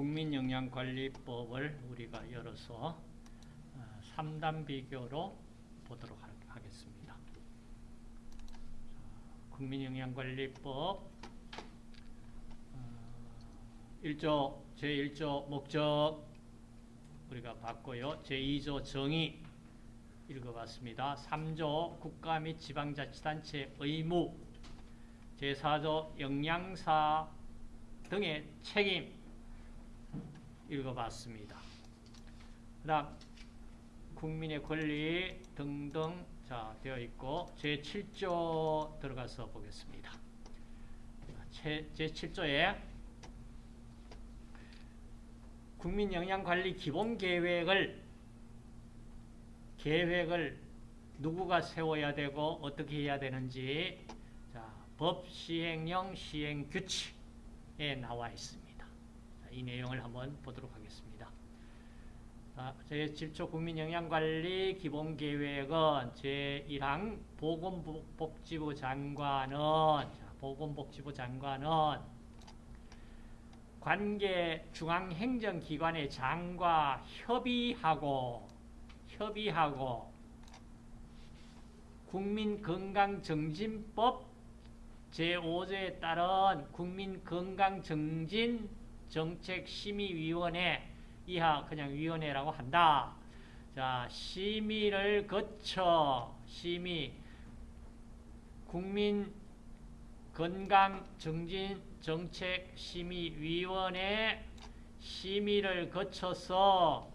국민영양관리법을 우리가 열어서 3단 비교로 보도록 하겠습니다. 국민영양관리법 1조 제1조 목적 우리가 봤고요. 제2조 정의 읽어봤습니다. 3조 국가 및 지방자치단체 의무 제4조 영양사 등의 책임 읽어봤습니다. 그 다음 국민의 권리 등등 자 되어 있고 제7조 들어가서 보겠습니다. 제7조에 국민영양관리 기본계획을 계획을 누구가 세워야 되고 어떻게 해야 되는지 자, 법 시행령 시행규칙에 나와 있습니다. 자, 이 내용을 한번 보도록 하겠습니다. 제7조 국민영양관리 기본계획은 제1항 보건복지부 장관은 자, 보건복지부 장관은 관계 중앙행정기관의 장과 협의하고 협의하고 국민건강정진법 제5조에 따른 국민건강정진 정책심의위원회 이하 그냥 위원회라고 한다. 자, 심의를 거쳐 심의 국민 건강 정진 정책 심의 위원회 심의를 거쳐서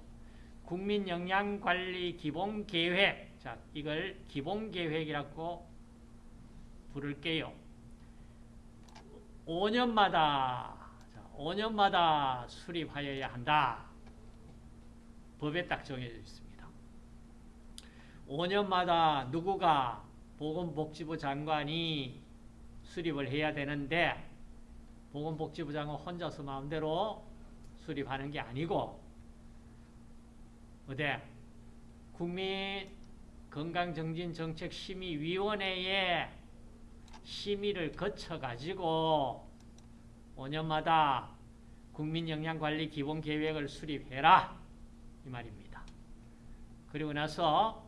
국민 영양 관리 기본 계획 자, 이걸 기본 계획이라고 부를게요. 5년마다 5년마다 수립하여야 한다. 법에 딱 정해져 있습니다. 5년마다 누구가 보건복지부 장관이 수립을 해야 되는데 보건복지부 장관 혼자서 마음대로 수립하는 게 아니고 어디 국민 건강정진정책심의위원회에 심의를 거쳐가지고 5년마다 국민영양관리 기본계획을 수립해라 이 말입니다. 그리고 나서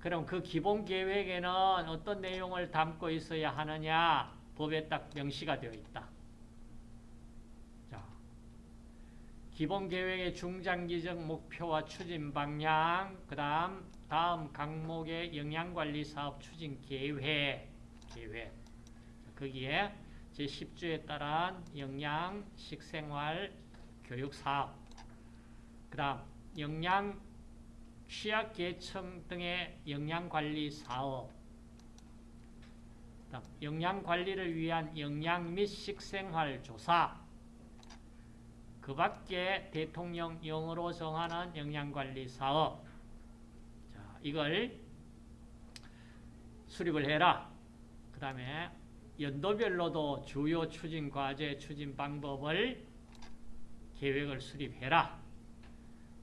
그럼 그 기본계획에는 어떤 내용을 담고 있어야 하느냐 법에 딱 명시가 되어 있다. 자, 기본계획의 중장기적 목표와 추진 방향 그 다음 다음 각목의 영양관리 사업 추진 계획 계획 거기에 제10조에 따른 영양, 식생활, 교육사업. 그 다음 영양, 취약계층 등의 영양관리 사업. 다음 영양관리를 위한 영양 및 식생활 조사. 그 밖에 대통령령으로 정하는 영양관리 사업. 자, 이걸 수립을 해라. 그 다음에 연도별로도 주요 추진 과제, 추진 방법을 계획을 수립해라.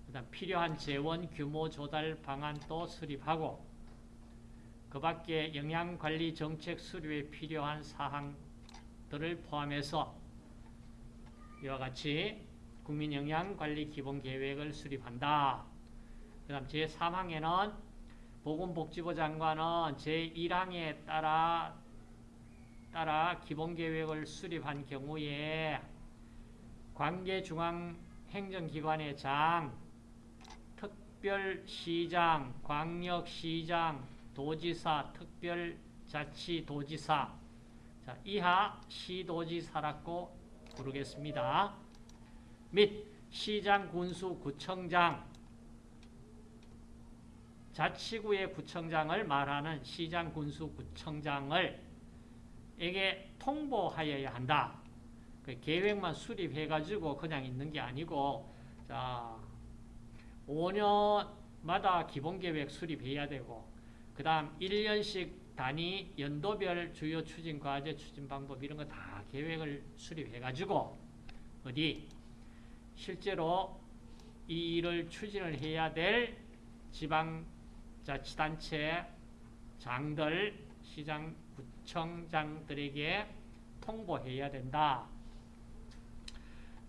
그다음 필요한 재원 규모 조달 방안도 수립하고 그 밖에 영양관리 정책 수립에 필요한 사항들을 포함해서 이와 같이 국민영양관리 기본계획을 수립한다. 그 다음 제3항에는 보건복지부 장관은 제1항에 따라 따라 기본계획을 수립한 경우에 관계중앙행정기관의 장, 특별시장, 광역시장, 도지사, 특별자치도지사 자, 이하 시도지사라고 부르겠습니다. 및 시장, 군수, 구청장 자치구의 구청장을 말하는 시장, 군수, 구청장을 에게 통보하여야 한다. 그 계획만 수립해가지고 그냥 있는 게 아니고, 자, 5년마다 기본계획 수립해야 되고, 그 다음 1년씩 단위 연도별 주요 추진 과제, 추진 방법 이런 거 다 계획을 수립해가지고, 어디, 실제로 이 일을 추진을 해야 될 지방자치단체 장들, 시장 구청장들에게 통보해야 된다.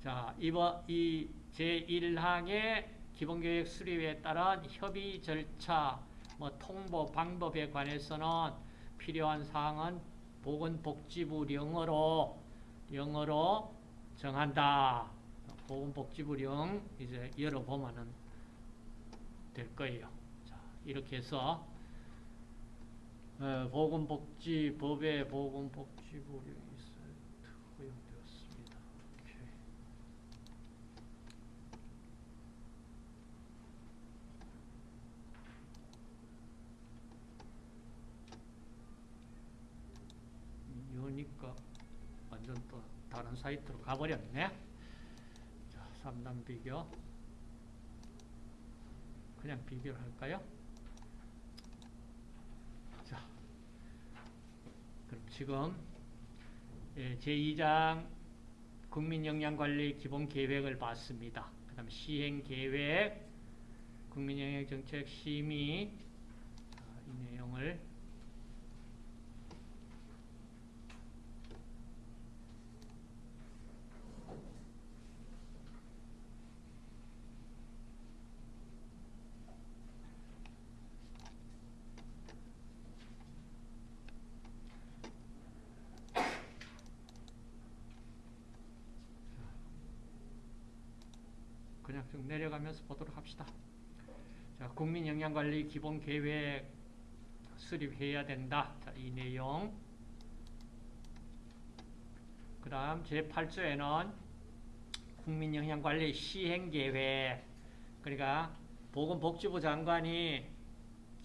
자, 이번 이 제1항의 기본교육 수립에 따른 협의 절차, 뭐 통보 방법에 관해서는 필요한 사항은 보건복지부령으로 영어로 정한다. 보건복지부령 이제 열어보면은 될 거예요. 자, 이렇게 해서 어, 보건복지 법에 보건복지부령이 있어요. 허용되었습니다. 오케이. 이거니까 완전 또 다른 사이트로 가버렸네. 자, 3단 비교. 그냥 비교를 할까요? 자, 그럼 지금 예, 제2장 국민영양관리 기본계획을 봤습니다. 그 다음 시행계획, 국민영양정책 심의, 자, 이 내용을 그냥 쭉 내려가면서 보도록 합시다. 자, 국민영양관리 기본계획 수립해야 된다. 자, 이 내용. 그 다음 제8조에는 국민영양관리 시행계획 그러니까 보건복지부 장관이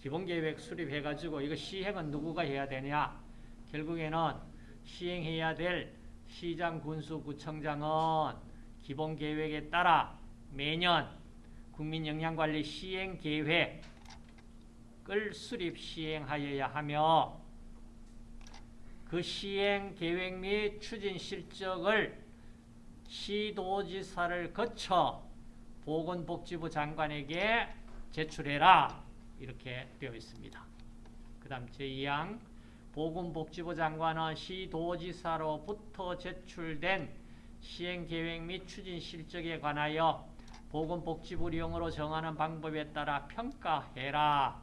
기본계획 수립해가지고 이거 시행은 누구가 해야 되냐 결국에는 시행해야 될 시장, 군수, 구청장은 기본계획에 따라 매년 국민영양관리 시행계획을 수립 시행하여야 하며 그 시행계획 및 추진 실적을 시도지사를 거쳐 보건복지부 장관에게 제출해라 이렇게 되어 있습니다. 그 다음 제2항 보건복지부 장관은 시도지사로부터 제출된 시행계획 및 추진 실적에 관하여 보건복지부령으로 정하는 방법에 따라 평가해라.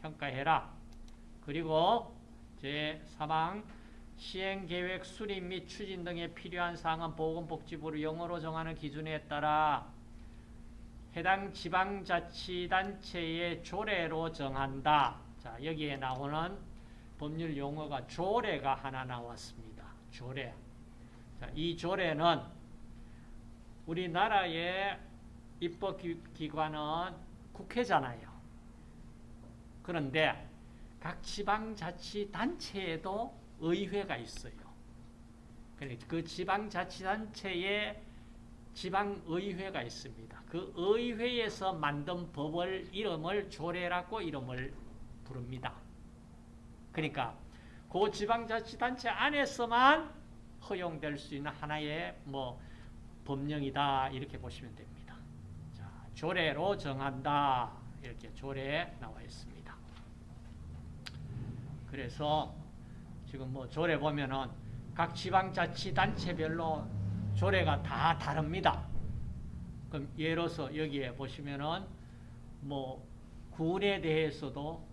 평가해라. 그리고 제3항 시행계획 수립 및 추진 등에 필요한 사항은 보건복지부를 영어로 정하는 기준에 따라 해당 지방자치단체의 조례로 정한다. 자, 여기에 나오는 법률 용어가 조례가 하나 나왔습니다. 조례. 자, 이 조례는 우리나라의 입법기관은 국회잖아요. 그런데 각 지방자치단체에도 의회가 있어요. 그 지방자치단체에 지방의회가 있습니다. 그 의회에서 만든 법을 이름을 조례라고 이름을 부릅니다. 그러니까 그 지방자치단체 안에서만 허용될 수 있는 하나의 뭐 법령이다 이렇게 보시면 됩니다. 자, 조례로 정한다 이렇게 조례에 나와 있습니다. 그래서 지금 뭐 조례 보면은 각 지방자치단체별로 조례가 다 다릅니다. 그럼 예로서 여기에 보시면은 뭐 군에 대해서도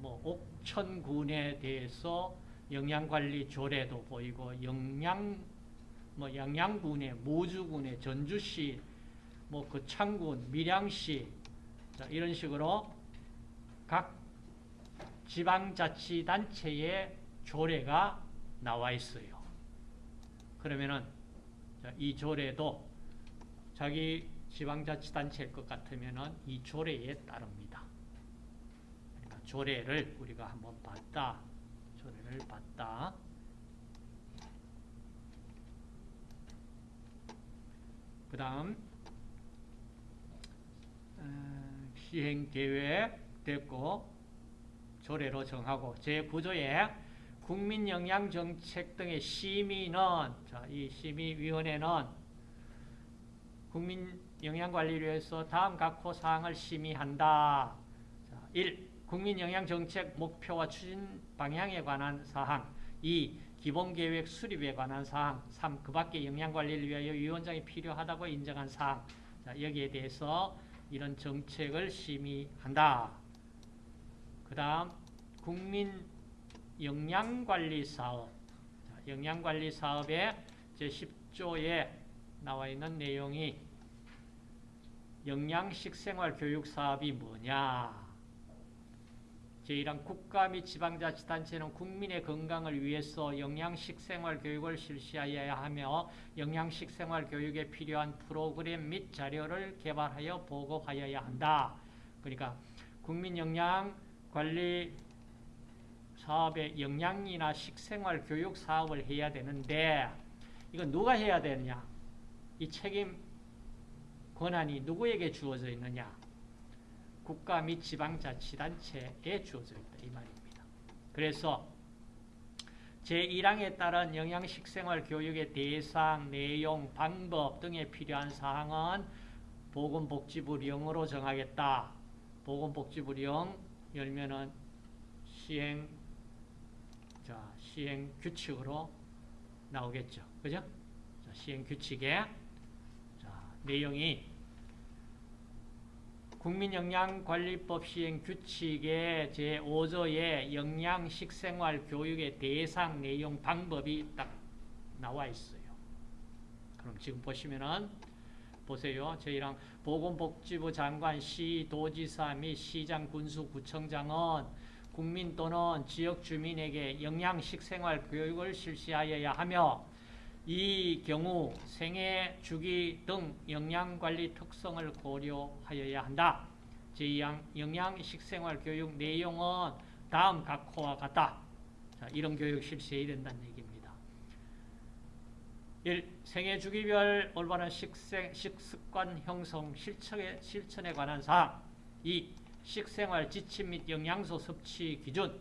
뭐 옥천군에 대해서 영양관리 조례도 보이고 영양 뭐 양양군에 모주군에 전주시 뭐 거창군 밀양시 자, 이런 식으로 각 지방자치단체의 조례가 나와 있어요. 그러면은 이 조례도 자기 지방자치단체일 것 같으면은 이 조례에 따릅니다. 그러니까 조례를 우리가 한번 봤다. 조례를 봤다. 그 다음 어, 시행계획 됐고 조례로 정하고 제9조에 국민영양정책 등의 심의는 자, 이 심의위원회는 국민영양관리위에서 다음 각호 사항을 심의한다. 자, 1. 국민영양정책 목표와 추진 방향에 관한 사항 2. 기본계획 수립에 관한 사항 3. 그 밖에 영양관리를 위하여 위원장이 필요하다고 인정한 사항 자, 여기에 대해서 이런 정책을 심의한다. 그 다음 국민 영양관리 사업 자, 영양관리 사업의 제10조에 나와 있는 내용이 영양식생활 교육 사업이 뭐냐 제1항 국가 및 지방자치단체는 국민의 건강을 위해서 영양식 생활 교육을 실시하여야 하며 영양식 생활 교육에 필요한 프로그램 및 자료를 개발하여 보고하여야 한다. 그러니까 국민영양관리 사업에 영양이나 식생활 교육 사업을 해야 되는데 이건 누가 해야 되느냐? 이 책임 권한이 누구에게 주어져 있느냐? 국가 및 지방자치단체에 주어져 있다 이 말입니다. 그래서 제1항에 따른 영양식생활 교육의 대상, 내용, 방법 등에 필요한 사항은 보건복지부령으로 정하겠다. 보건복지부령 열면은 시행 자 시행 규칙으로 나오겠죠. 그죠? 자, 시행 규칙에 자, 내용이 국민영양관리법 시행 규칙의 제5조에 영양식생활 교육의 대상 내용 방법이 딱 나와 있어요. 그럼 지금 보시면은 보세요. 저희랑 보건복지부 장관, 시, 도지사 및 시장, 군수, 구청장은 국민 또는 지역 주민에게 영양식생활 교육을 실시하여야 하며 이 경우 생애, 주기 등 영양관리 특성을 고려하여야 한다. 제2항 영양식생활 교육 내용은 다음 각호와 같다. 자, 이런 교육 실시해야 된다는 얘기입니다. 1. 생애 주기별 올바른 식생, 식습관 형성 실천에, 실천에 관한 사항 2. 식생활 지침 및 영양소 섭취 기준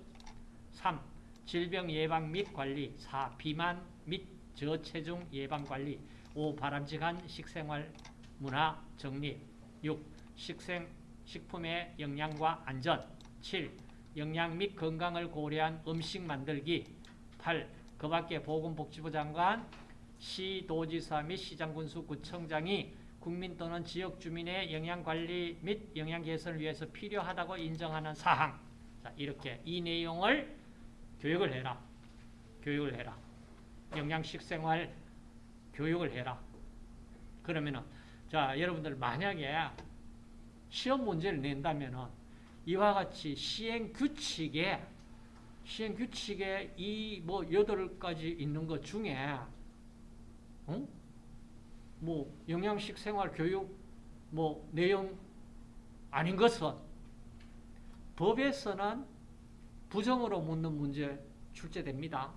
3. 질병 예방 및 관리 4. 비만 및 저체중 예방관리 5. 바람직한 식생활 문화 정립 6. 식생, 식품의 영양과 안전 7. 영양 및 건강을 고려한 음식 만들기 8. 그 밖에 보건복지부 장관, 시도지사 및 시장군수 구청장이 국민 또는 지역 주민의 영양관리 및 영양 개선을 위해서 필요하다고 인정하는 사항 자, 이렇게 이 내용을 교육을 해라. 교육을 해라. 영양식 생활 교육을 해라. 그러면은 자 여러분들 만약에 시험 문제를 낸다면은 이와 같이 시행 규칙에 시행 규칙에 이 뭐 여덟 가지 있는 것 중에 어? 뭐 영양식 생활 교육 뭐 내용 아닌 것은 법에서는 부정으로 묻는 문제 출제됩니다.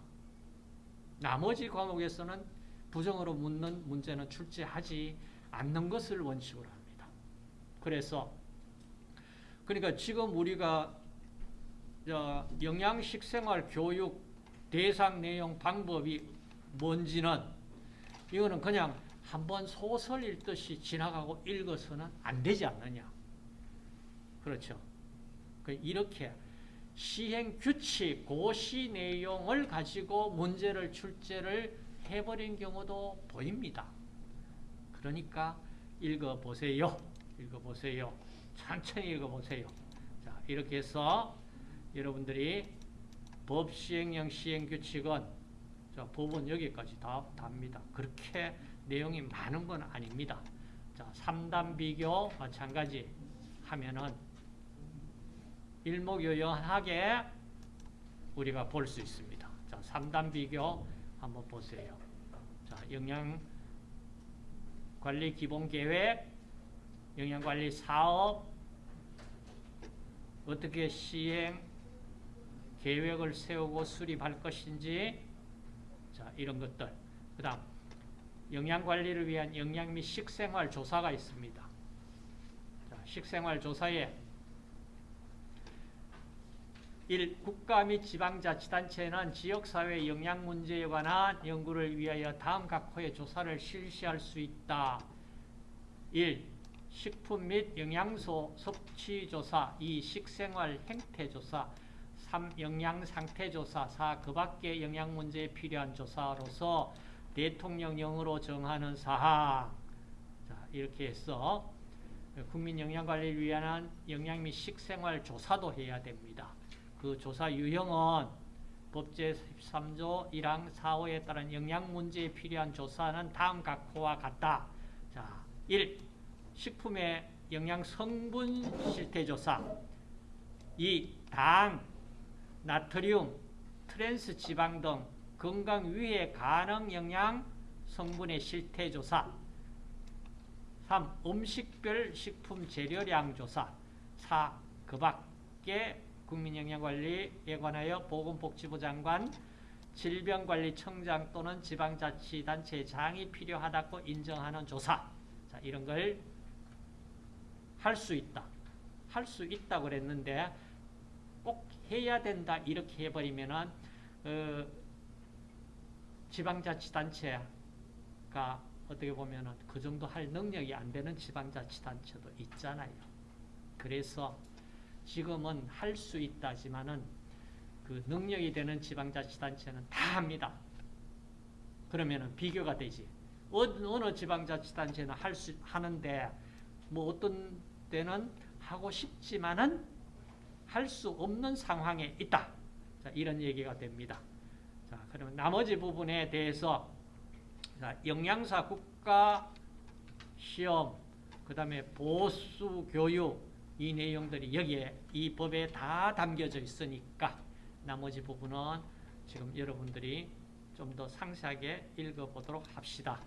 나머지 과목에서는 부정으로 묻는 문제는 출제하지 않는 것을 원칙으로 합니다. 그래서 그러니까 지금 우리가 영양식 생활 교육 대상 내용 방법이 뭔지는 이거는 그냥 한번 소설 읽듯이 지나가고 읽어서는 안 되지 않느냐. 그렇죠. 그 이렇게 시행 규칙, 고시 내용을 가지고 문제를 출제를 해버린 경우도 보입니다. 그러니까 읽어보세요. 읽어보세요. 천천히 읽어보세요. 자, 이렇게 해서 여러분들이 법 시행령 시행 규칙은 자, 법은 여기까지 다 답니다. 그렇게 내용이 많은 건 아닙니다. 자, 3단 비교 마찬가지 하면은 일목요연하게 우리가 볼 수 있습니다. 자, 3단 비교 한번 보세요. 자, 영양 관리 기본 계획, 영양 관리 사업 어떻게 시행 계획을 세우고 수립할 것인지 자, 이런 것들. 그 다음 영양 관리를 위한 영양 및 식생활 조사가 있습니다. 자, 식생활 조사에 1. 국가 및 지방자치단체는 지역사회 영양 문제에 관한 연구를 위하여 다음 각호의 조사를 실시할 수 있다. 1. 식품 및 영양소 섭취 조사 2. 식생활 행태 조사 3. 영양 상태 조사 4. 그 밖의 영양 문제에 필요한 조사로서 대통령령으로 정하는 사항 자, 이렇게 해서 국민 영양 관리를 위한 영양 및 식생활 조사도 해야 됩니다. 그 조사 유형은 법제 13조 1항 4호에 따른 영양 문제에 필요한 조사는 다음 각호와 같다. 자, 1. 식품의 영양 성분 실태 조사. 2. 당, 나트륨, 트랜스 지방 등 건강 위해 가능 영양 성분의 실태 조사. 3. 음식별 식품 재료량 조사 4. 그 밖에 국민영양관리에 관하여 보건복지부 장관 질병관리청장 또는 지방자치단체 장이 필요하다고 인정하는 조사 자, 이런 걸 할 수 있다. 할 수 있다고 그랬는데 꼭 해야 된다 이렇게 해버리면은 어, 지방자치단체가 어떻게 보면은 그 정도 할 능력이 안 되는 지방자치단체도 있잖아요. 그래서 지금은 할 수 있다지만은 그 능력이 되는 지방자치단체는 다 합니다. 그러면은 비교가 되지. 어느, 지방자치단체는 할 수, 하는데 뭐 어떤 때는 하고 싶지만은 할 수 없는 상황에 있다. 자, 이런 얘기가 됩니다. 자, 그러면 나머지 부분에 대해서 자, 영양사 국가 시험, 그 다음에 보수 교육, 이 내용들이 여기에 이 법에 다 담겨져 있으니까 나머지 부분은 지금 여러분들이 좀 더 상세하게 읽어보도록 합시다.